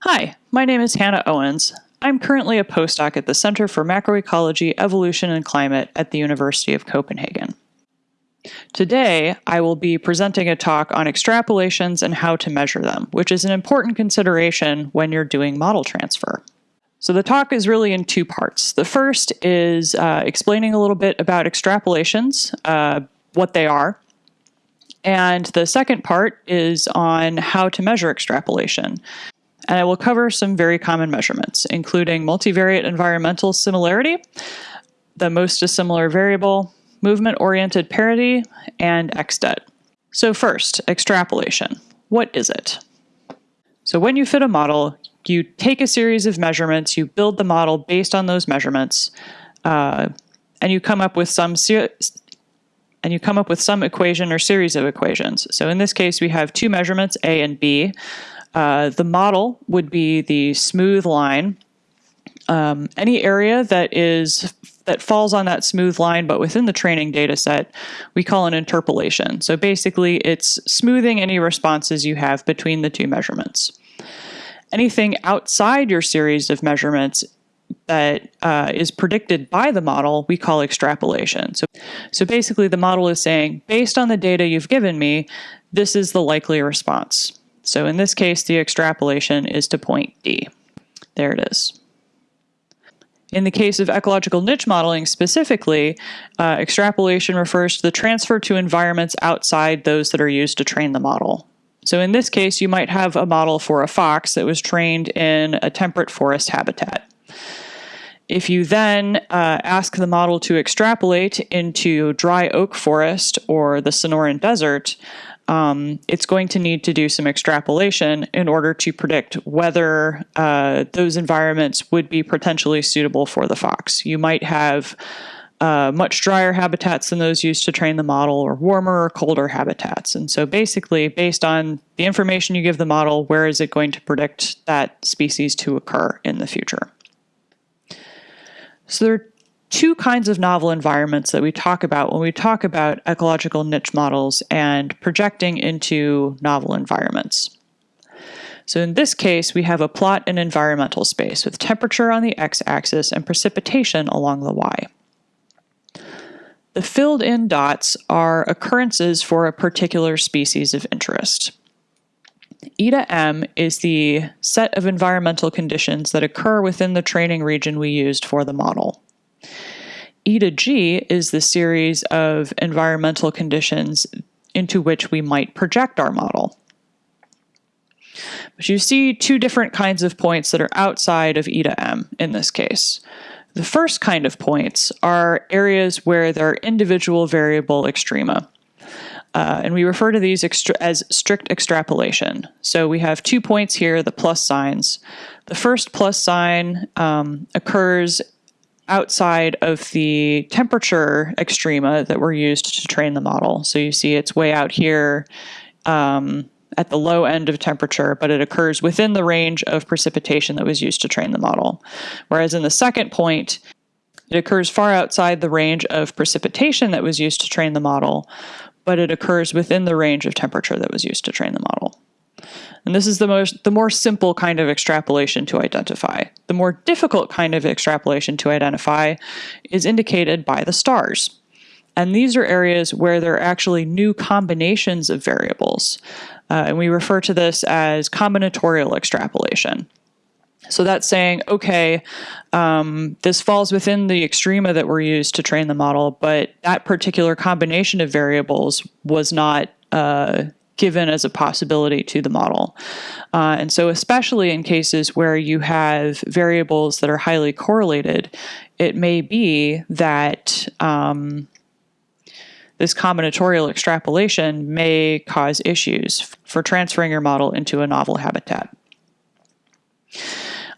Hi, my name is Hannah Owens. I'm currently a postdoc at the Center for Macroecology, Evolution, and Climate at the University of Copenhagen. Today, I will be presenting a talk on extrapolations and how to measure them, which is an important consideration when you're doing model transfer. So the talk is really in two parts. The first is uh, explaining a little bit about extrapolations, uh, what they are, and the second part is on how to measure extrapolation. And I will cover some very common measurements, including multivariate environmental similarity, the most dissimilar variable, movement-oriented parity, and xdet. So first, extrapolation. What is it? So when you fit a model, you take a series of measurements, you build the model based on those measurements, uh, and you come up with some and you come up with some equation or series of equations. So in this case, we have two measurements, A and B. Uh, the model would be the smooth line. Um, any area that is that falls on that smooth line, but within the training data set, we call an interpolation. So basically, it's smoothing any responses you have between the two measurements. Anything outside your series of measurements that uh, is predicted by the model, we call extrapolation. So, so basically the model is saying, based on the data you've given me, this is the likely response. So in this case, the extrapolation is to point D. There it is. In the case of ecological niche modeling specifically, uh, extrapolation refers to the transfer to environments outside those that are used to train the model. So in this case, you might have a model for a fox that was trained in a temperate forest habitat. If you then uh, ask the model to extrapolate into dry oak forest or the Sonoran Desert, um, it's going to need to do some extrapolation in order to predict whether uh, those environments would be potentially suitable for the fox. You might have uh, much drier habitats than those used to train the model, or warmer or colder habitats. And so basically, based on the information you give the model, where is it going to predict that species to occur in the future? So there are two kinds of novel environments that we talk about when we talk about ecological niche models and projecting into novel environments. So in this case, we have a plot in environmental space with temperature on the x-axis and precipitation along the y. The filled in dots are occurrences for a particular species of interest. Eta M is the set of environmental conditions that occur within the training region we used for the model. Eta G is the series of environmental conditions into which we might project our model. But you see two different kinds of points that are outside of E to m in this case. The first kind of points are areas where there are individual variable extrema. Uh, and we refer to these as strict extrapolation. So we have two points here, the plus signs. The first plus sign um, occurs outside of the temperature extrema that were used to train the model. So you see it's way out here um, at the low end of temperature, but it occurs within the range of precipitation that was used to train the model. Whereas in the second point, it occurs far outside the range of precipitation that was used to train the model, but it occurs within the range of temperature that was used to train the model. And this is the most the more simple kind of extrapolation to identify. The more difficult kind of extrapolation to identify is indicated by the stars. And these are areas where there are actually new combinations of variables. Uh, and we refer to this as combinatorial extrapolation. So that's saying, okay, um, this falls within the extrema that we were used to train the model, but that particular combination of variables was not uh, given as a possibility to the model. Uh, and so, especially in cases where you have variables that are highly correlated, it may be that um, this combinatorial extrapolation may cause issues for transferring your model into a novel habitat.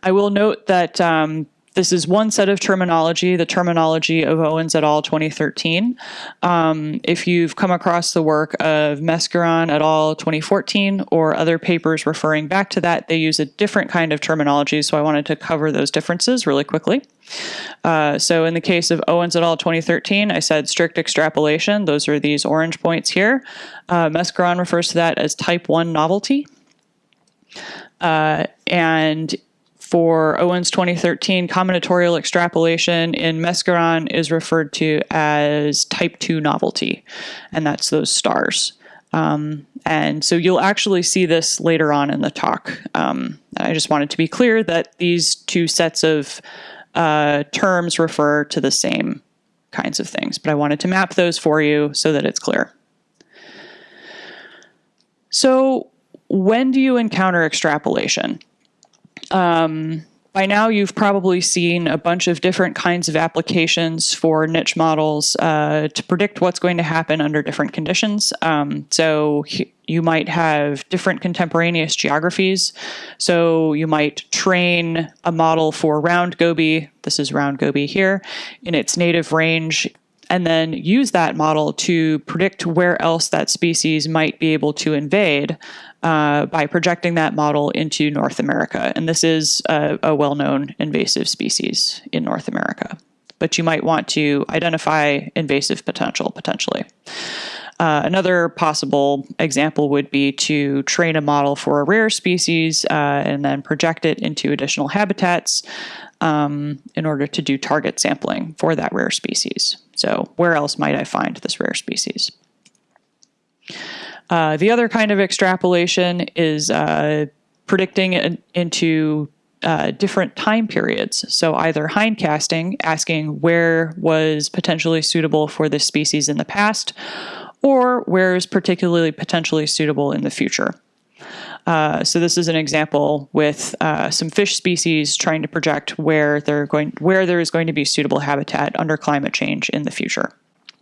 I will note that um, this is one set of terminology, the terminology of Owens et al. 2013. Um, if you've come across the work of Mesgaran et al. 2014 or other papers referring back to that, they use a different kind of terminology, so I wanted to cover those differences really quickly. Uh, so in the case of Owens et al. 2013, I said strict extrapolation. Those are these orange points here. Uh, Mesgaran refers to that as type 1 novelty. Uh, and for Owen's 2013 combinatorial extrapolation in Mesgaran is referred to as type 2 novelty, and that's those stars. Um, and so you'll actually see this later on in the talk. Um, I just wanted to be clear that these two sets of uh, terms refer to the same kinds of things, but I wanted to map those for you so that it's clear. So when do you encounter extrapolation? Um, by now, you've probably seen a bunch of different kinds of applications for niche models uh, to predict what's going to happen under different conditions. Um, so you might have different contemporaneous geographies. So you might train a model for round goby, this is round goby here, in its native range and then use that model to predict where else that species might be able to invade uh, by projecting that model into North America. And this is a, a well known invasive species in North America. But you might want to identify invasive potential potentially. Uh, another possible example would be to train a model for a rare species uh, and then project it into additional habitats um, in order to do target sampling for that rare species. So where else might I find this rare species? Uh, the other kind of extrapolation is uh, predicting it into uh, different time periods. So either hindcasting, asking where was potentially suitable for this species in the past, or where is particularly potentially suitable in the future. Uh, so this is an example with uh, some fish species trying to project where they're going, where there is going to be suitable habitat under climate change in the future.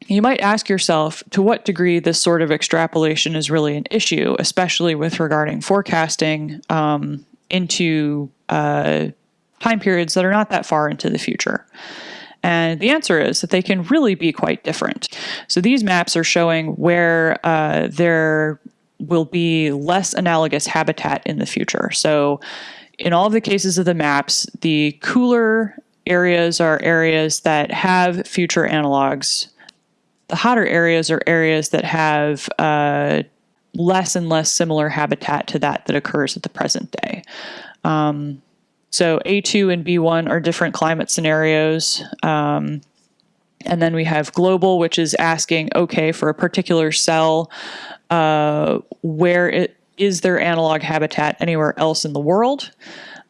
You might ask yourself to what degree this sort of extrapolation is really an issue, especially with regarding forecasting um, into uh, time periods that are not that far into the future. And the answer is that they can really be quite different. So these maps are showing where uh, there will be less analogous habitat in the future. So in all of the cases of the maps, the cooler areas are areas that have future analogs the hotter areas are areas that have uh, less and less similar habitat to that that occurs at the present day. Um, so A2 and B1 are different climate scenarios. Um, and then we have global, which is asking, okay, for a particular cell, uh, where it, is there analog habitat anywhere else in the world?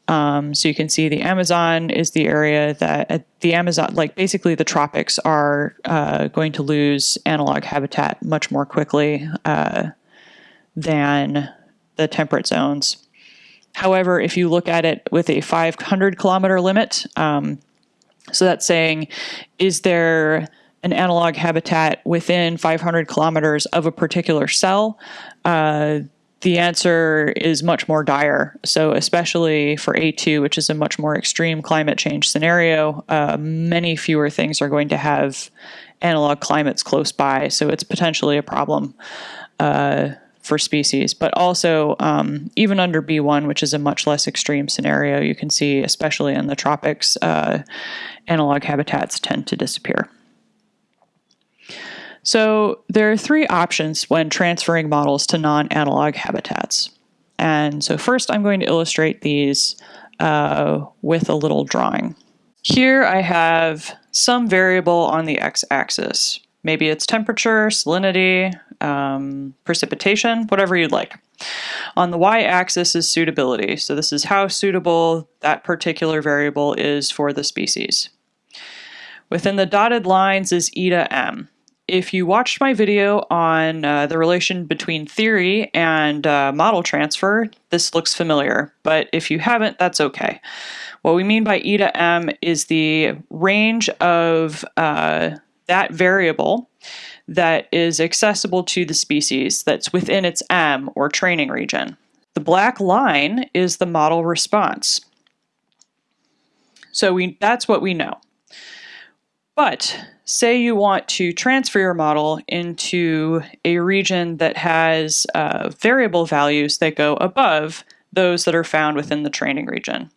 Um, so you can see the Amazon is the area that uh, the Amazon, like basically the tropics are uh, going to lose analog habitat much more quickly uh, than the temperate zones. However, if you look at it with a 500 kilometer limit, um, so that's saying, is there an analog habitat within 500 kilometers of a particular cell? Uh, the answer is much more dire. So, especially for A2, which is a much more extreme climate change scenario, uh, many fewer things are going to have analog climates close by. So, it's potentially a problem uh, for species. But also, um, even under B1, which is a much less extreme scenario, you can see, especially in the tropics, uh, analog habitats tend to disappear. So there are three options when transferring models to non-analog habitats. And so first I'm going to illustrate these uh, with a little drawing. Here I have some variable on the x-axis. Maybe it's temperature, salinity, um, precipitation, whatever you'd like. On the y-axis is suitability. So this is how suitable that particular variable is for the species. Within the dotted lines is eta m if you watched my video on uh, the relation between theory and uh, model transfer, this looks familiar, but if you haven't, that's okay. What we mean by eta m is the range of uh, that variable that is accessible to the species that's within its m, or training region. The black line is the model response. So we, that's what we know. But say you want to transfer your model into a region that has uh, variable values that go above those that are found within the training region.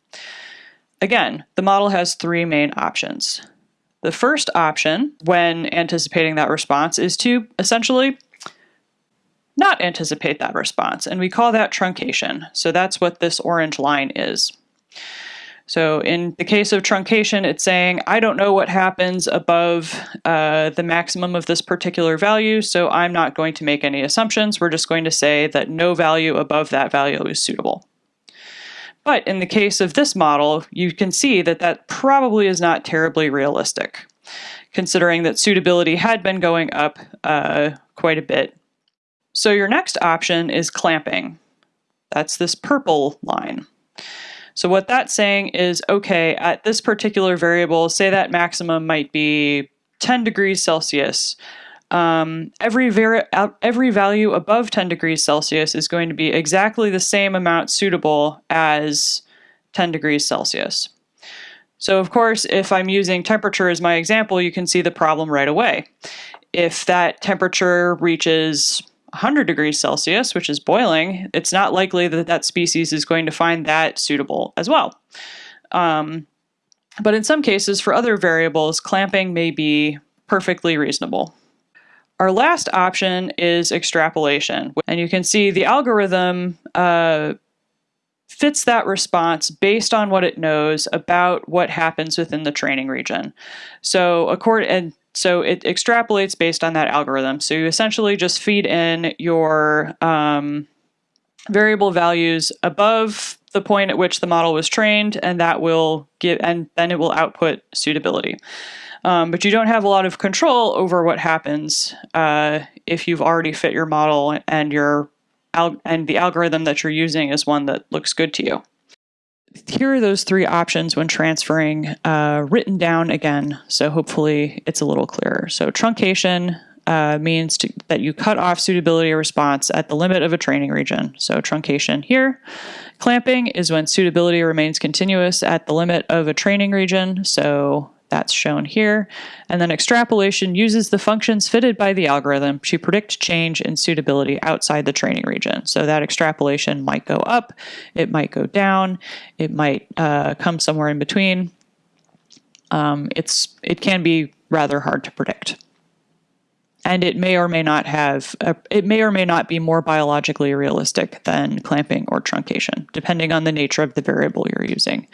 Again, the model has three main options. The first option, when anticipating that response, is to essentially not anticipate that response, and we call that truncation. So that's what this orange line is. So in the case of truncation, it's saying, I don't know what happens above uh, the maximum of this particular value, so I'm not going to make any assumptions. We're just going to say that no value above that value is suitable. But in the case of this model, you can see that that probably is not terribly realistic, considering that suitability had been going up uh, quite a bit. So your next option is clamping. That's this purple line. So what that's saying is, okay, at this particular variable, say that maximum might be 10 degrees Celsius. Um, every, every value above 10 degrees Celsius is going to be exactly the same amount suitable as 10 degrees Celsius. So of course, if I'm using temperature as my example, you can see the problem right away. If that temperature reaches 100 degrees Celsius, which is boiling, it's not likely that that species is going to find that suitable as well. Um, but in some cases, for other variables, clamping may be perfectly reasonable. Our last option is extrapolation. And you can see the algorithm uh, fits that response based on what it knows about what happens within the training region. So, and so it extrapolates based on that algorithm. So you essentially just feed in your um, variable values above the point at which the model was trained, and that will give, and then it will output suitability. Um, but you don't have a lot of control over what happens uh, if you've already fit your model and your and the algorithm that you're using is one that looks good to you here are those three options when transferring uh, written down again. So hopefully it's a little clearer. So truncation uh, means to, that you cut off suitability response at the limit of a training region. So truncation here. Clamping is when suitability remains continuous at the limit of a training region. So that's shown here. And then extrapolation uses the functions fitted by the algorithm to predict change in suitability outside the training region. So that extrapolation might go up, it might go down, it might uh, come somewhere in between. Um, it's It can be rather hard to predict. And it may or may not have, a, it may or may not be more biologically realistic than clamping or truncation, depending on the nature of the variable you're using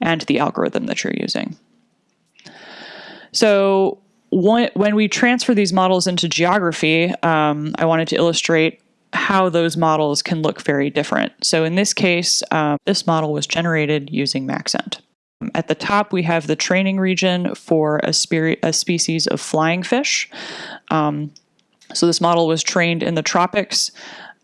and the algorithm that you're using. So when we transfer these models into geography, um, I wanted to illustrate how those models can look very different. So in this case, um, this model was generated using Maxent. At the top, we have the training region for a, a species of flying fish. Um, so this model was trained in the tropics.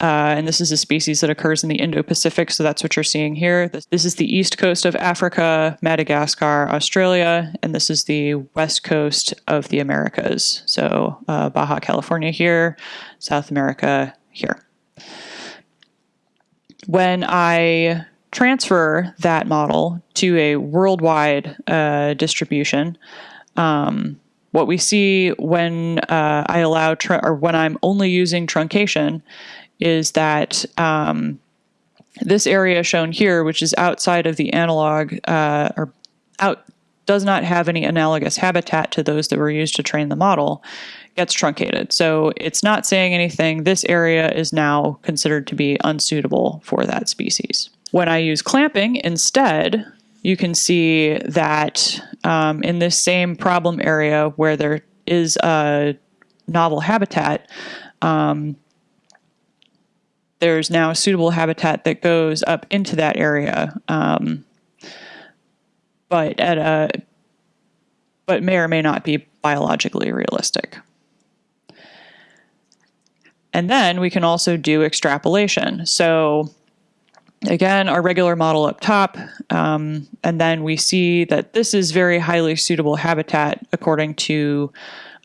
Uh, and this is a species that occurs in the Indo-Pacific, so that's what you're seeing here. This, this, is the east coast of Africa, Madagascar, Australia, and this is the west coast of the Americas. So uh, Baja California here, South America here. When I transfer that model to a worldwide uh, distribution, um, what we see when uh, I allow or when I'm only using truncation is that um, this area shown here, which is outside of the analog uh, or out does not have any analogous habitat to those that were used to train the model, gets truncated. So it's not saying anything. This area is now considered to be unsuitable for that species. When I use clamping instead, you can see that um, in this same problem area where there is a novel habitat, um, there's now a suitable habitat that goes up into that area, um, but at a but may or may not be biologically realistic. And then we can also do extrapolation. So again, our regular model up top, um, and then we see that this is very highly suitable habitat according to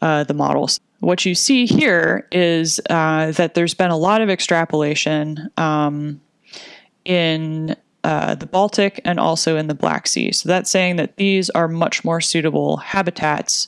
uh, the models. What you see here is uh, that there's been a lot of extrapolation um, in uh, the Baltic and also in the Black Sea. So that's saying that these are much more suitable habitats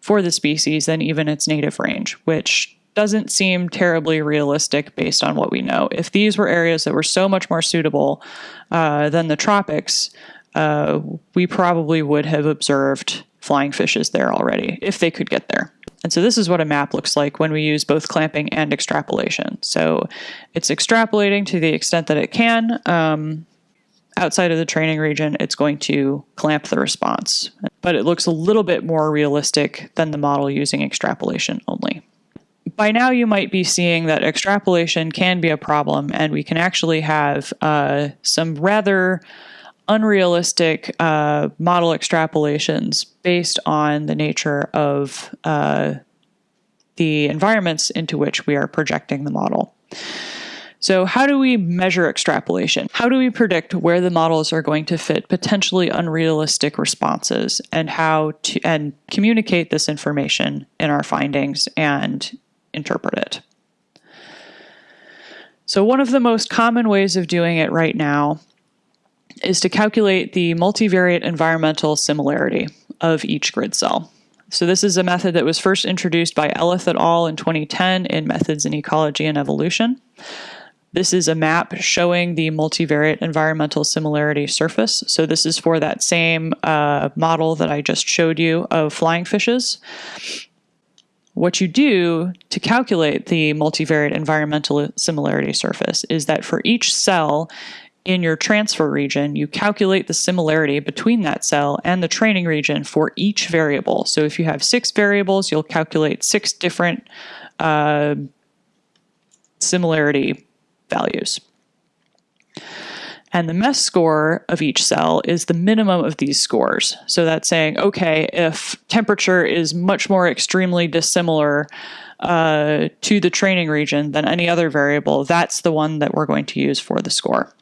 for the species than even its native range, which doesn't seem terribly realistic based on what we know. If these were areas that were so much more suitable uh, than the tropics, uh, we probably would have observed flying fishes there already, if they could get there. And so this is what a map looks like when we use both clamping and extrapolation. So it's extrapolating to the extent that it can. Um, outside of the training region, it's going to clamp the response. But it looks a little bit more realistic than the model using extrapolation only. By now, you might be seeing that extrapolation can be a problem, and we can actually have uh, some rather unrealistic uh, model extrapolations based on the nature of uh, the environments into which we are projecting the model. So how do we measure extrapolation? How do we predict where the models are going to fit potentially unrealistic responses and how to and communicate this information in our findings and interpret it? So one of the most common ways of doing it right now is to calculate the multivariate environmental similarity of each grid cell. So this is a method that was first introduced by Elith et al. in 2010 in Methods in Ecology and Evolution. This is a map showing the multivariate environmental similarity surface. So this is for that same uh, model that I just showed you of flying fishes. What you do to calculate the multivariate environmental similarity surface is that for each cell in your transfer region, you calculate the similarity between that cell and the training region for each variable. So if you have six variables, you'll calculate six different uh, similarity values. And the MESS score of each cell is the minimum of these scores. So that's saying, okay, if temperature is much more extremely dissimilar uh, to the training region than any other variable, that's the one that we're going to use for the score.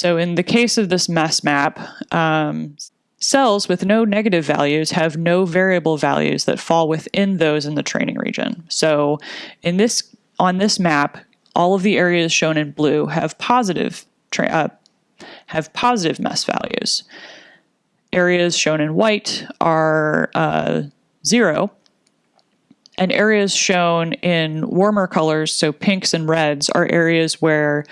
So in the case of this MESS map, um, cells with no negative values have no variable values that fall within those in the training region. So in this on this map, all of the areas shown in blue have positive uh, have positive MESS values. Areas shown in white are uh, zero, and areas shown in warmer colors, so pinks and reds, are areas where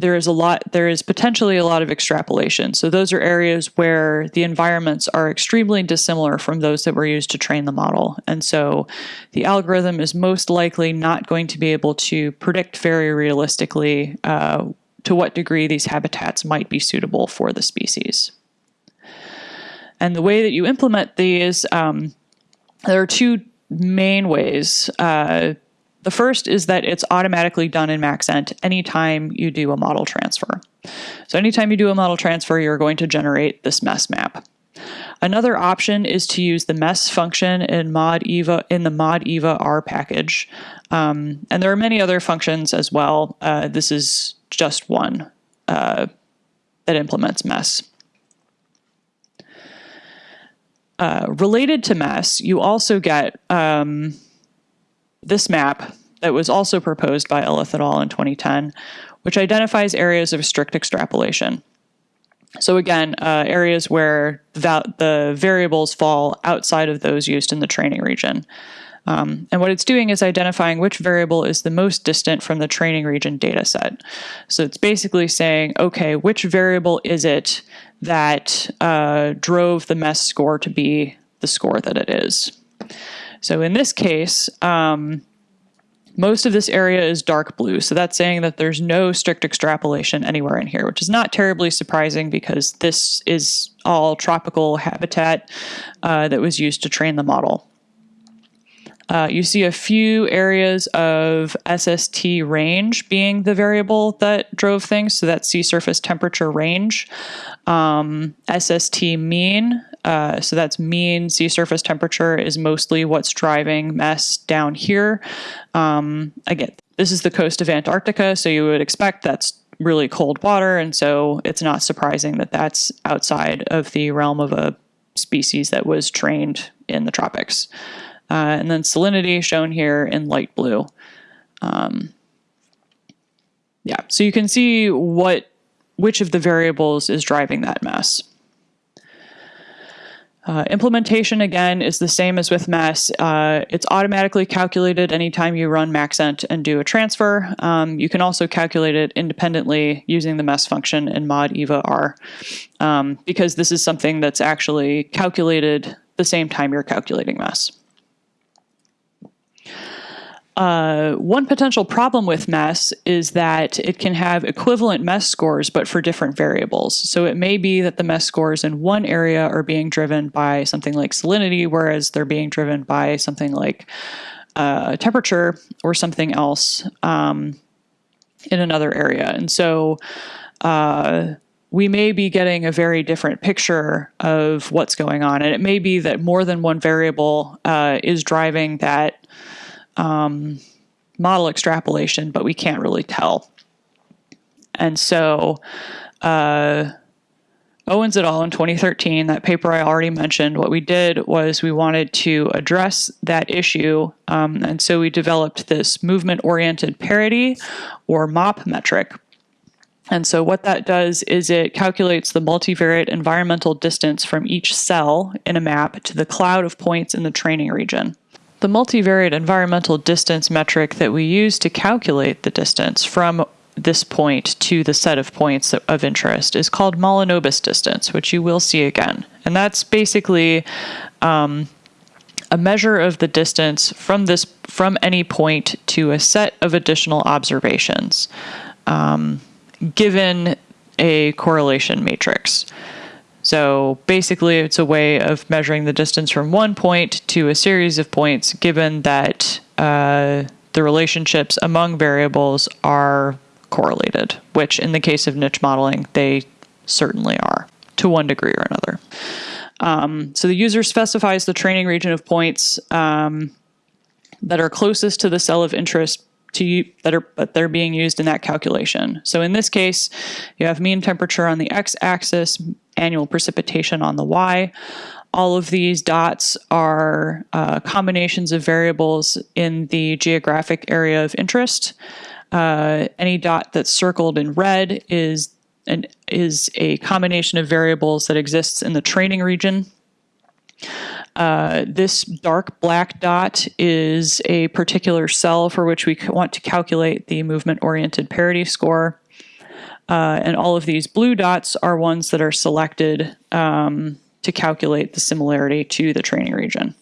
there is a lot there is potentially a lot of extrapolation. So those are areas where the environments are extremely dissimilar from those that were used to train the model. And so the algorithm is most likely not going to be able to predict very realistically uh, to what degree these habitats might be suitable for the species. And the way that you implement these um, there are two main ways uh, the first is that it's automatically done in Maxent anytime you do a model transfer. So anytime you do a model transfer, you're going to generate this MESS map. Another option is to use the MESS function in modEvA in the modEvA r package. Um, and there are many other functions as well. Uh, this is just one uh, that implements MESS. Uh, related to MESS, you also get um, this map that was also proposed by Elith et al. in 2010, which identifies areas of strict extrapolation. So again, uh, areas where the, the variables fall outside of those used in the training region. Um, and what it's doing is identifying which variable is the most distant from the training region data set. So it's basically saying, okay, which variable is it that uh, drove the MESS score to be the score that it is? So in this case, um, most of this area is dark blue, so that's saying that there's no strict extrapolation anywhere in here, which is not terribly surprising because this is all tropical habitat uh, that was used to train the model. Uh, you see a few areas of SST range being the variable that drove things, so that's sea surface temperature range. Um, SST mean uh, so that's mean sea surface temperature is mostly what's driving MESS down here. Um, again, this is the coast of Antarctica, so you would expect that's really cold water, and so it's not surprising that that's outside of the realm of a species that was trained in the tropics. Uh, and then salinity shown here in light blue. Um, yeah, so you can see what which of the variables is driving that MESS. Uh, implementation again is the same as with MESS. Uh, it's automatically calculated anytime you run maxent and do a transfer. Um, you can also calculate it independently using the MESS function in modEvA r um, because this is something that's actually calculated the same time you're calculating MESS. Uh, one potential problem with MESS is that it can have equivalent MESS scores but for different variables. So it may be that the MESS scores in one area are being driven by something like salinity, whereas they're being driven by something like uh, temperature or something else um, in another area. And so uh, we may be getting a very different picture of what's going on. And it may be that more than one variable uh, is driving that um, model extrapolation, but we can't really tell. And so, uh, Owens et al. in 2013, that paper I already mentioned, what we did was we wanted to address that issue. Um, and so we developed this movement oriented parity or MOP metric. And so what that does is it calculates the multivariate environmental distance from each cell in a map to the cloud of points in the training region. The multivariate environmental distance metric that we use to calculate the distance from this point to the set of points of interest is called Mahalanobis distance, which you will see again. And that's basically um, a measure of the distance from this from any point to a set of additional observations, um, given a correlation matrix. So basically, it's a way of measuring the distance from one point to a series of points, given that uh, the relationships among variables are correlated, which in the case of niche modeling, they certainly are to one degree or another. Um, so the user specifies the training region of points um, that are closest to the cell of interest to that are but they're being used in that calculation. So in this case, you have mean temperature on the x-axis, annual precipitation on the y. All of these dots are uh, combinations of variables in the geographic area of interest. Uh, any dot that's circled in red is an, is a combination of variables that exists in the training region. Uh, this dark black dot is a particular cell for which we want to calculate the movement-oriented parity score. Uh, and all of these blue dots are ones that are selected um, to calculate the similarity to the training region.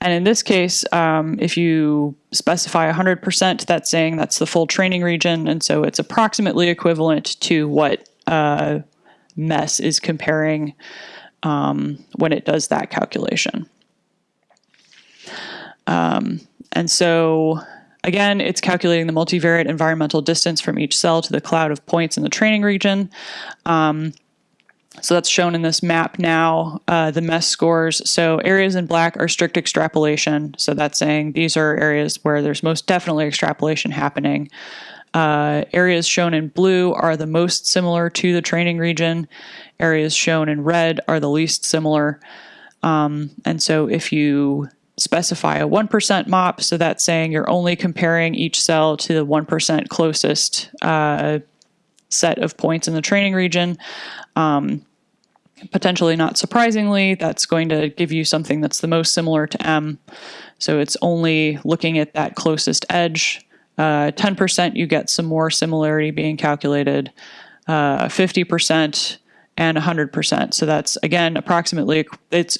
And in this case, um, if you specify 100%, that's saying that's the full training region. And so it's approximately equivalent to what uh, MESS is comparing um, when it does that calculation. Um, and so again, it's calculating the multivariate environmental distance from each cell to the cloud of points in the training region. Um, so that's shown in this map now, uh, the MESS scores. So areas in black are strict extrapolation. So that's saying these are areas where there's most definitely extrapolation happening. Uh, areas shown in blue are the most similar to the training region. Areas shown in red are the least similar. Um, and so if you specify a 1% MOP, so that's saying you're only comparing each cell to the 1% closest uh, set of points in the training region. Um, potentially not surprisingly, that's going to give you something that's the most similar to M. So it's only looking at that closest edge. Uh, 10% you get some more similarity being calculated. Uh, 50% and 100%. So that's again approximately it's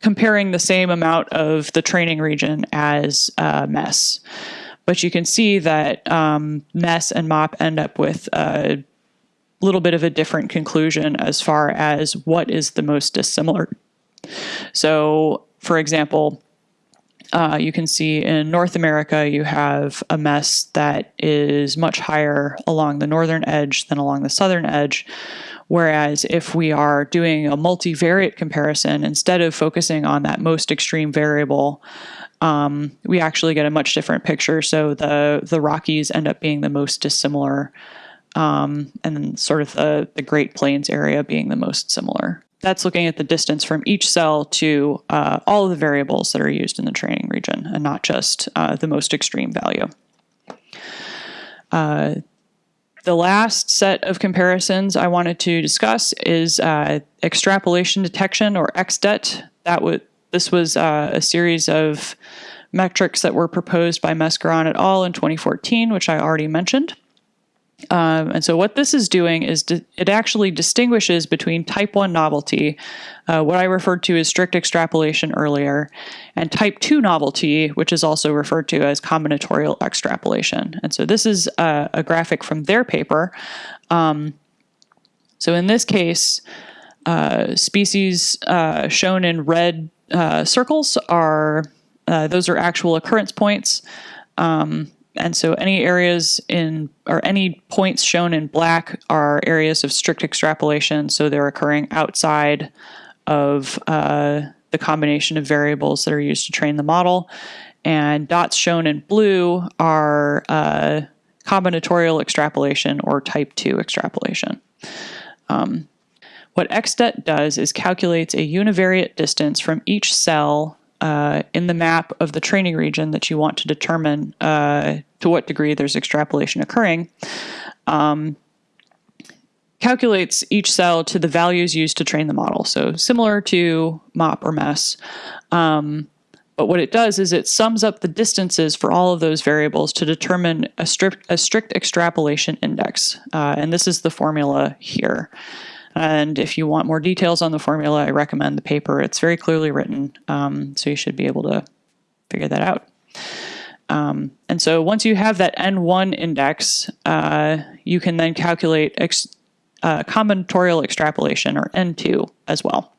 comparing the same amount of the training region as uh, MESS. But you can see that um, MESS and MOP end up with a little bit of a different conclusion as far as what is the most dissimilar. So, for example, uh, you can see in North America, you have a MESS that is much higher along the northern edge than along the southern edge. Whereas if we are doing a multivariate comparison, instead of focusing on that most extreme variable, um, we actually get a much different picture. So the, the Rockies end up being the most dissimilar, um, and sort of the, the Great Plains area being the most similar. That's looking at the distance from each cell to uh, all of the variables that are used in the training region and not just uh, the most extreme value. Uh, the last set of comparisons I wanted to discuss is uh, extrapolation detection or XDET. That this was uh, a series of metrics that were proposed by Mesgaran et al. in 2014, which I already mentioned. Um, and so what this is doing is it actually distinguishes between type 1 novelty, uh, what I referred to as strict extrapolation earlier, and type 2 novelty, which is also referred to as combinatorial extrapolation. And so this is a, a graphic from their paper. Um, so in this case, uh, species uh, shown in red uh, circles are, uh, those are actual occurrence points. Um, and so any areas in or any points shown in black are areas of strict extrapolation. So they're occurring outside of uh, the combination of variables that are used to train the model. And dots shown in blue are uh, combinatorial extrapolation or type 2 extrapolation. Um, what XDET does is calculates a univariate distance from each cell uh, in the map of the training region that you want to determine uh, to what degree there's extrapolation occurring, um, calculates each cell to the values used to train the model. So similar to MOP or MESS. Um, but what it does is it sums up the distances for all of those variables to determine a strict, a strict extrapolation index. Uh, and this is the formula here. And if you want more details on the formula, I recommend the paper. It's very clearly written, um, so you should be able to figure that out. Um, and so once you have that N1 index, uh, you can then calculate ex uh, combinatorial extrapolation, or N2, as well.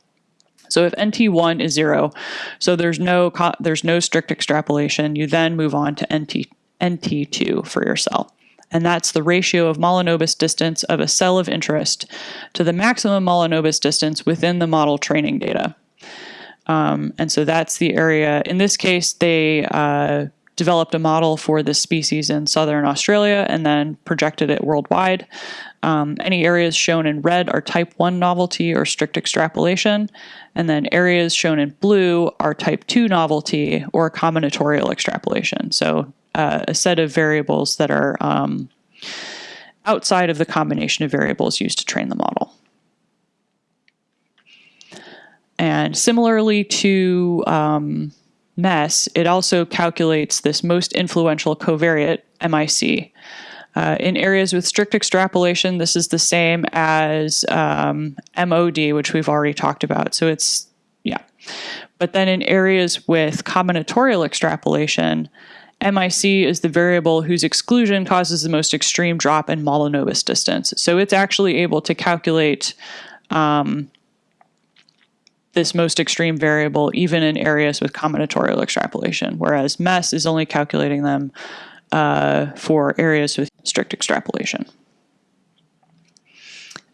So if NT1 is zero, so there's no there's no strict extrapolation, you then move on to NT, NT2 for your cell and that's the ratio of Mahalanobis distance of a cell of interest to the maximum Mahalanobis distance within the model training data. Um, and so that's the area. In this case, they uh, developed a model for this species in southern Australia and then projected it worldwide. Um, any areas shown in red are type 1 novelty or strict extrapolation, and then areas shown in blue are type 2 novelty or combinatorial extrapolation. So uh, a set of variables that are um, outside of the combination of variables used to train the model. And similarly to um, MESS, it also calculates this most influential covariate, MIC. Uh, in areas with strict extrapolation, this is the same as um, MOD, which we've already talked about. So it's, yeah. But then in areas with combinatorial extrapolation, MIC is the variable whose exclusion causes the most extreme drop in Mahalanobis distance. So it's actually able to calculate um, this most extreme variable even in areas with combinatorial extrapolation, whereas MESS is only calculating them uh, for areas with strict extrapolation.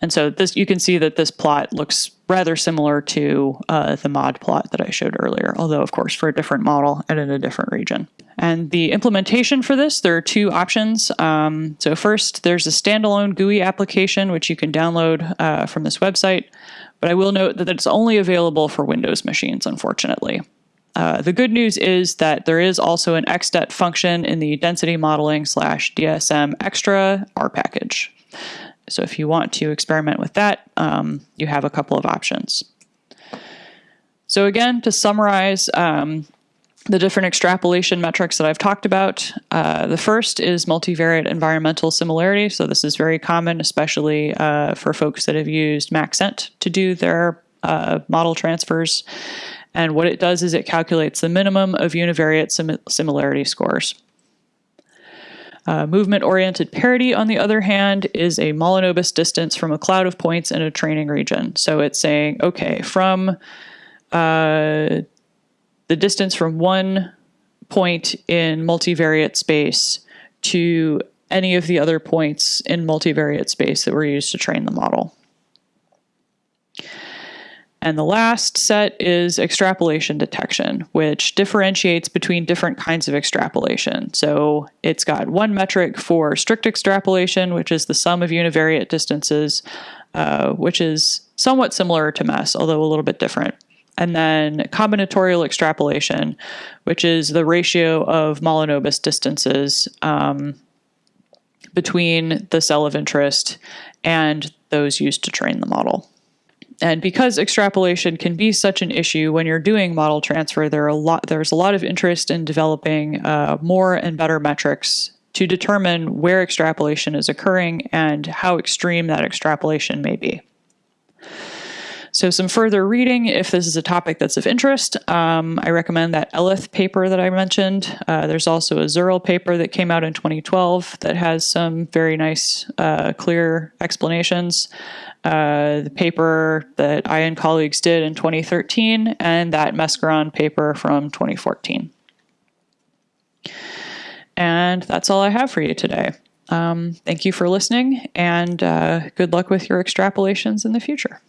And so this you can see that this plot looks rather similar to uh, the mod plot that I showed earlier, although of course for a different model and in a different region. And the implementation for this, there are two options. Um, so first, there's a standalone GUI application, which you can download uh, from this website. But I will note that it's only available for Windows machines, unfortunately. Uh, the good news is that there is also an XDET function in the density modeling slash DSM extra R package. So if you want to experiment with that, um, you have a couple of options. So again, to summarize, um, the different extrapolation metrics that I've talked about. Uh, the first is multivariate environmental similarity. So this is very common, especially uh, for folks that have used Maxent to do their uh, model transfers. And what it does is it calculates the minimum of univariate sim similarity scores. Uh, movement-oriented parity, on the other hand, is a Mahalanobis distance from a cloud of points in a training region. So it's saying, okay, from uh, the distance from one point in multivariate space to any of the other points in multivariate space that were used to train the model. And the last set is extrapolation detection, which differentiates between different kinds of extrapolation. So it's got one metric for strict extrapolation, which is the sum of univariate distances, uh, which is somewhat similar to MESS, although a little bit different and then combinatorial extrapolation, which is the ratio of Mahalanobis distances um, between the cell of interest and those used to train the model. And because extrapolation can be such an issue when you're doing model transfer, there are a lot, there's a lot of interest in developing uh, more and better metrics to determine where extrapolation is occurring and how extreme that extrapolation may be. So some further reading, if this is a topic that's of interest, um, I recommend that Elith paper that I mentioned. Uh, there's also a Zurell paper that came out in 2012 that has some very nice, uh, clear explanations. Uh, the paper that I and colleagues did in 2013 and that Mesgaran paper from 2014. And that's all I have for you today. Um, thank you for listening and uh, good luck with your extrapolations in the future.